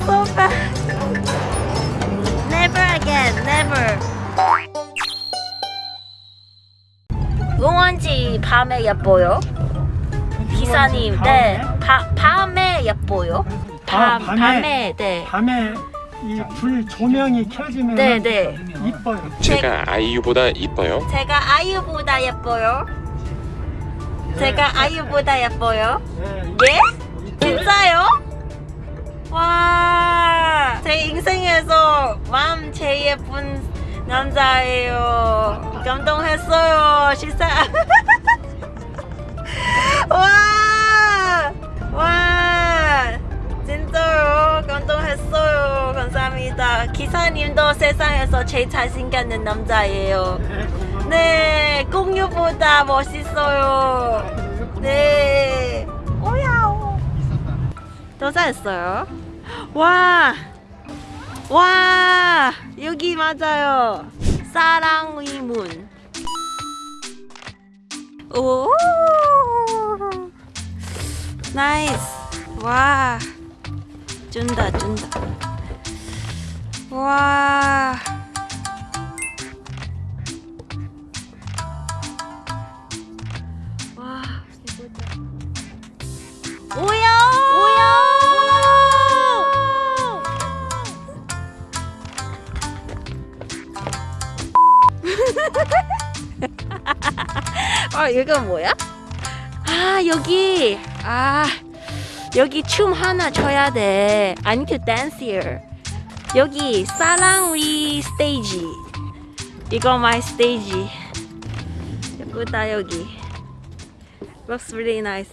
so bad. Never again, never. 응원지 밤에 예뻐요. 기사님, 네. 바, 밤에 예뻐요. 아, 밤, 밤에? 밤에, 네. 밤에 이불 조명이 켜지면 네, 네. 이뻐요. 제가 아이유보다 이뻐요. 제가 아이유보다 예뻐요. 제가 아이유보다 예뻐요. 네, 예? 진짜요? 와, 제 인생에서 마음 제일 예쁜 남자예요. 감동했어요, 시사. 와, 와, 진짜요. 감동했어요. 감사합니다. 기사님도 세상에서 제일 잘생겼는 남자예요. 네, 공유보다 멋있어요. 네. 오야오. 더 잘했어요. 와. 와. 여기 맞아요. 사랑의 문. 오. 나이스. 와. 준다, 준다. 와. 와, 아, 이거 뭐야? 아, 여기. 아, 여기 춤 하나 춰야 돼. I need to dance here. 여기 사랑 위 스테이지. 이거 my stage. 예쁘다 여기. Looks really nice.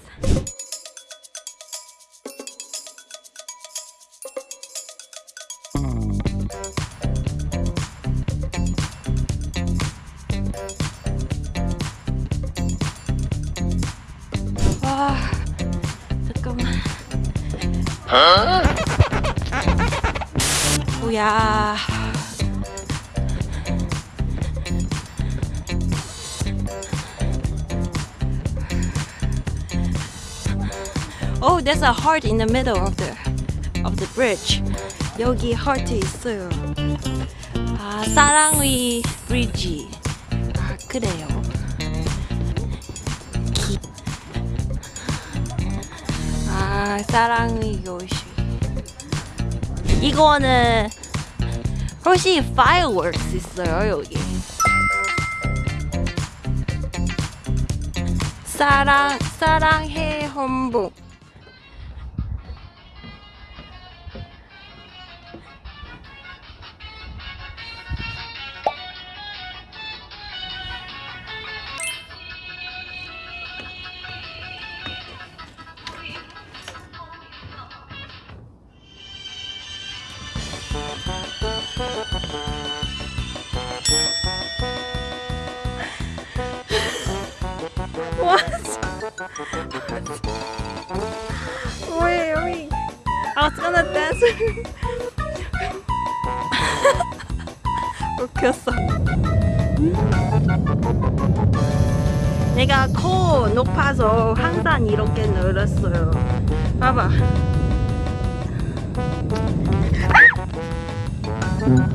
뭐야? Oh, there's a heart in the middle of the of the bridge. 여기 heart 있어요. 아, 사랑의 브리지. 아, 그래요. 아, 사랑의 요시. 이거는 혹시 fireworks 있어요, 여기. 사랑 사랑해. What? Wait, wait. I was gonna dance. 웃겼어. 내가 코 높아서 항상 이렇게 늘었어요. 봐봐. 아,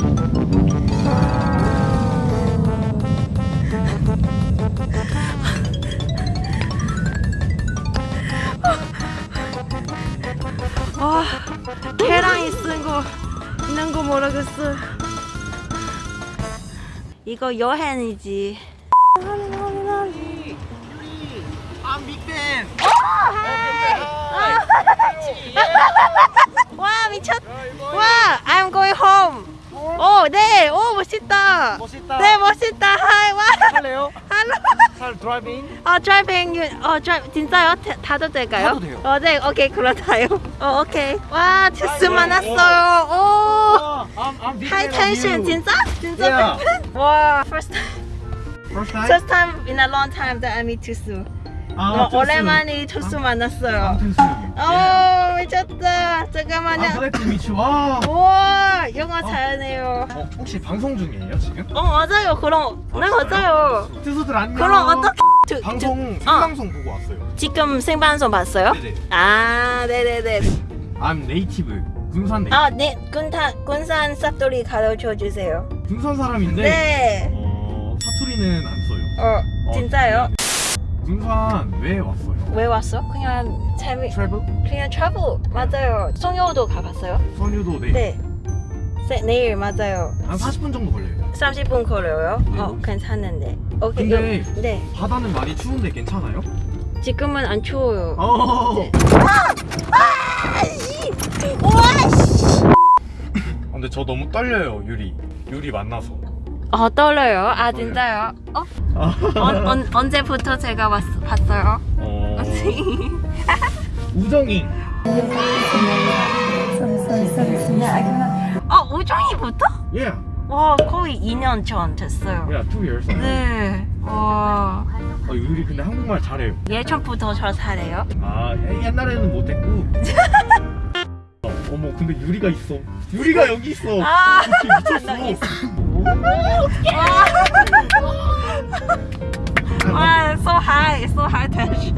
계란이 쓴거 있는 거 모르겠어. 이거 여행이지. I'm big fan. 와 미쳤. 와, I'm going home. 오, 네, 오 멋있다. 멋있다. 네, 멋있다. 하이, 와. 할래요? 할로. 잘 드라이빙? 어, 드라이빙, 어, 드라이 진짜요? 타- 타도 될까요? 타도 돼요. 어, 네, 오케이, 그렇다요. 어, 오케이. 와. 오. 아, I'm, I'm big 하이 텐션. 진짜? 진짜 Yeah. 팬? 와, first time, First time? first time in a long time that I meet 투스. 아, 어. 오랜만에 투스 만났어요. I'm 투수. 오, 미쳤다. 잠깐만요. 아, 그래, 미치. 와. 우와, 영어 잘하네요. 어, 혹시 방송 중이에요, 지금? 어, 맞아요. 그럼, 네, 맞아요. 투수들 안녕. 그럼 어떻게 저- 저- 방송 어. 생방송 보고 왔어요. 지금 생방송 봤어요? 네네. 아, 네네네. I'm native 군산 내. 아, 네. 군산 군산 사투리 가르쳐 주세요. 군산 사람인데 네. 어, 사투리는 안 써요. 어, 어, 진짜요? 네. 군산 왜 왔어요? 왜 왔어? 그냥 재미 트래블? 그냥 travel 맞아요. 송여도 가봤어요? 선유도 네. 네. 세, 내일 맞아요. 한 40분 정도 걸려요. 30분 걸려요? 네. 어, 괜찮은데. 오케이. 근데 요- 네. 바다는 많이 추운데 괜찮아요? 지금은 안 추워요. 어. 네. 아, 근데 저 너무 떨려요 유리. 유리 만나서. 어, 떨려요. 아, 진짜요? 어? 아. 언, 언, 언제부터 제가 왔, 봤어요? 어. 우정이. 어, 우정이부터? Yeah. 와, 거의 2년 전 됐어요. Yeah, two years. ago. 네. 와. 어, 유리 근데 한국말 잘해요. 예전부터 저 잘해요. 아 예- 옛날에는 못했고. 어, 어머 근데 유리가 있어. 유리가 여기 있어. 아, 나 미쳤어. 와, so high, so high tension.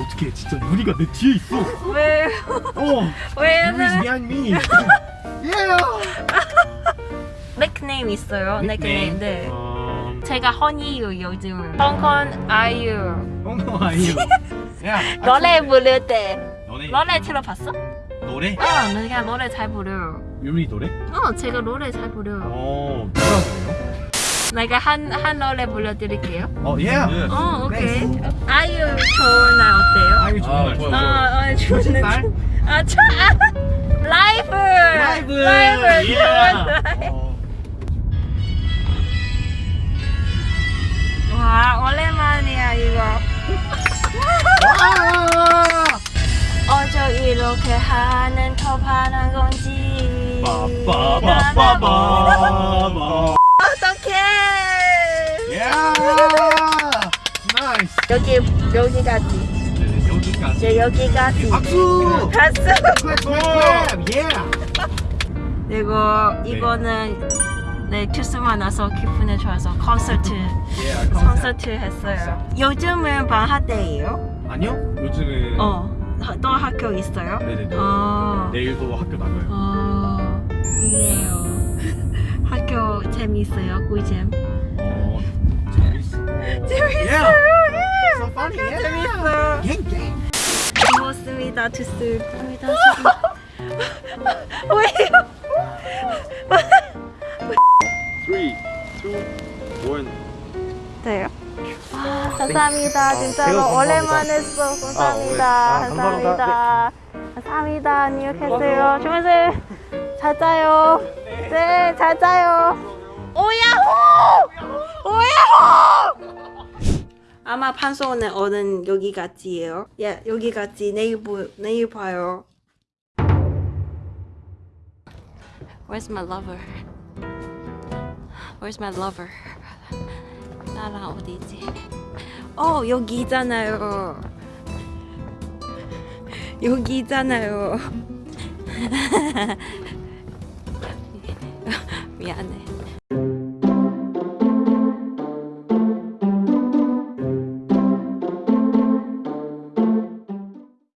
어떻게 진짜 유리가 내 뒤에 있어. 왜, 어. 왜, Yuri's behind me. yeah. 닉네임 있어요? 닉네임, 네. 음, 제가 허니유 요즘. 홍콩 아이유. 엉덩 아이유. 야. 노래 부를 때. 노래 들어봤어? 노래? 어, 그냥 노래 잘 부려요. 유리 노래? 어, 제가 노래 잘 부려요. 어 누가 그래요? 내가 한, 한 노래 불러드릴게요. 어 예. 어, 오케이. 아이유 좋은 날 어때요? 아이유 좋은 날 좋아요. 어, 어, 좋은 날. 아, 저, 아, 라이브! 라이브. 라이브! 예. 좋은 날. 어. 와, 오랜만이야, 이거. 이렇게 하는 톱하는 건지. 빠빠빠빠빠. 어떡해! 야! Nice. 여기, 여기까지. 네, 여기까지. 박수! Clap clap. 예. 그리고 이거는 네 크리스마스 나서 기분이 좋아서 콘서트 예. 콘서트 했어요. 요즘은 방학 때예요? 아니요. 요즘은 어. 또 학교 있어요? 네네네. 어. 내일도 학교 나가요. 어. 좋네요. 학교 재미있어요, 꿀잼. 어. 재밌어. 재밌어. So funny. Yeah. 재밌어. 갱 갱. 고맙습니다, 두스입니다. 왜요? 감사합니다. 진짜로 제가 감사합니다. 오랜만에 했어. 감사합니다. 아, 네. 아, 감사합니다. 감사합니다. 안녕히 계세요. 주무세요. 잘 자요. 네, 잘 자요. 오야호! 오야호! 아마 판소는 오는 여기까지예요. 예, 여기까지 내일 보, 내일 봐요. Where's my lover? Where's my lover? 나랑 어디지? 어 여기 있잖아요. 여기 있잖아요. 미안해.